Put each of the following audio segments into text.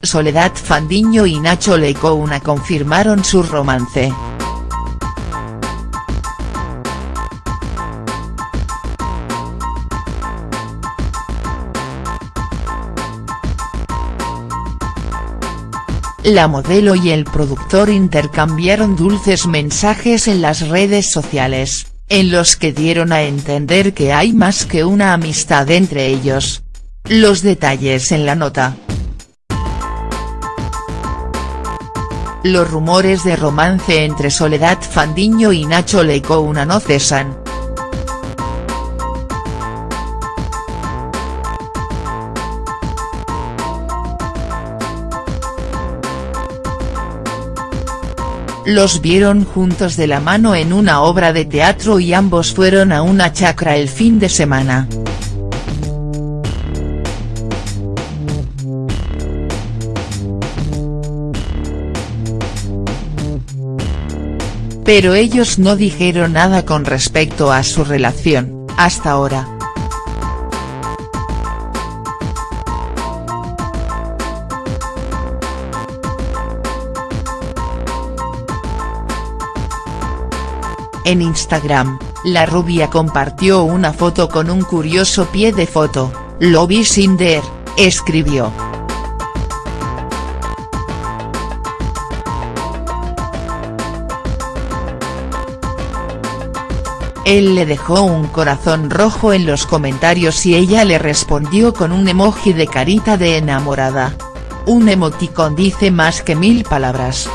Soledad Fandiño y Nacho Lecouna confirmaron su romance. La modelo y el productor intercambiaron dulces mensajes en las redes sociales, en los que dieron a entender que hay más que una amistad entre ellos. Los detalles en la nota. Los rumores de romance entre Soledad Fandiño y Nacho Lecouna no cesan. Los vieron juntos de la mano en una obra de teatro y ambos fueron a una chacra el fin de semana. Pero ellos no dijeron nada con respecto a su relación, hasta ahora. En Instagram, la rubia compartió una foto con un curioso pie de foto, lo vi sin der, escribió. Él le dejó un corazón rojo en los comentarios y ella le respondió con un emoji de carita de enamorada. Un emoticón dice más que mil palabras.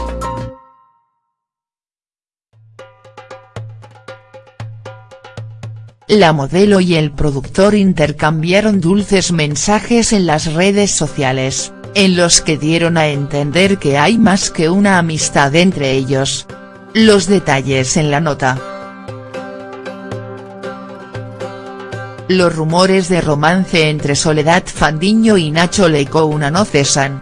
La modelo y el productor intercambiaron dulces mensajes en las redes sociales, en los que dieron a entender que hay más que una amistad entre ellos. Los detalles en la nota. Los rumores de romance entre Soledad Fandiño y Nacho Lecouna no cesan.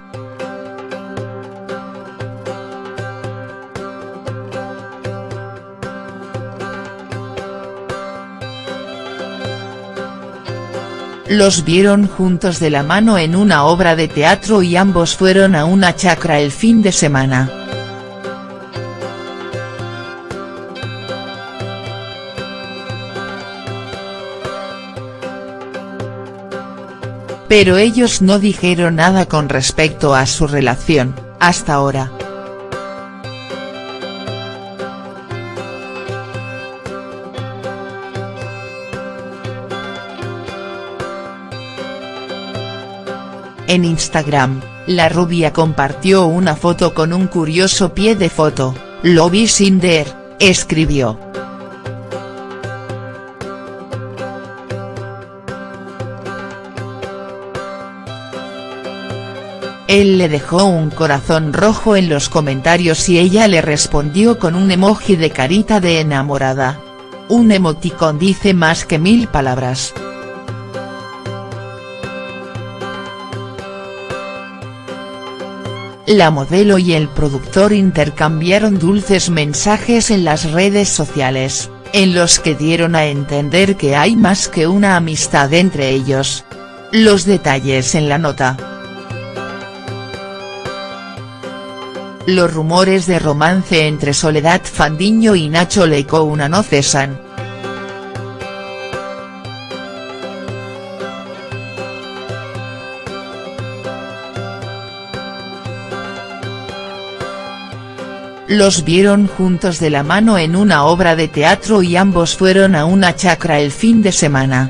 Los vieron juntos de la mano en una obra de teatro y ambos fueron a una chacra el fin de semana. Pero ellos no dijeron nada con respecto a su relación, hasta ahora. En Instagram, la rubia compartió una foto con un curioso pie de foto, lo vi sin der, escribió. Él le dejó un corazón rojo en los comentarios y ella le respondió con un emoji de carita de enamorada. Un emoticón dice más que mil palabras. La modelo y el productor intercambiaron dulces mensajes en las redes sociales, en los que dieron a entender que hay más que una amistad entre ellos. Los detalles en la nota. Los rumores de romance entre Soledad Fandiño y Nacho Lecouna no cesan. Los vieron juntos de la mano en una obra de teatro y ambos fueron a una chacra el fin de semana.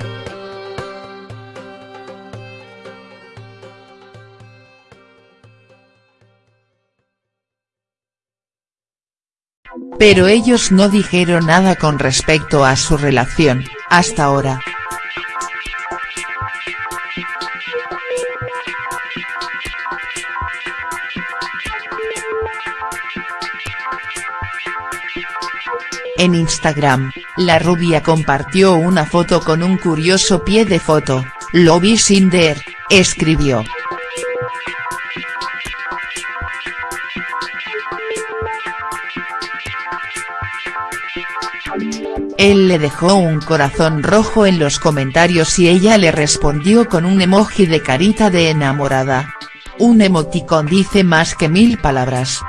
Pero ellos no dijeron nada con respecto a su relación, hasta ahora. En Instagram, la rubia compartió una foto con un curioso pie de foto, lo vi escribió. Él le dejó un corazón rojo en los comentarios y ella le respondió con un emoji de carita de enamorada. Un emoticón dice más que mil palabras.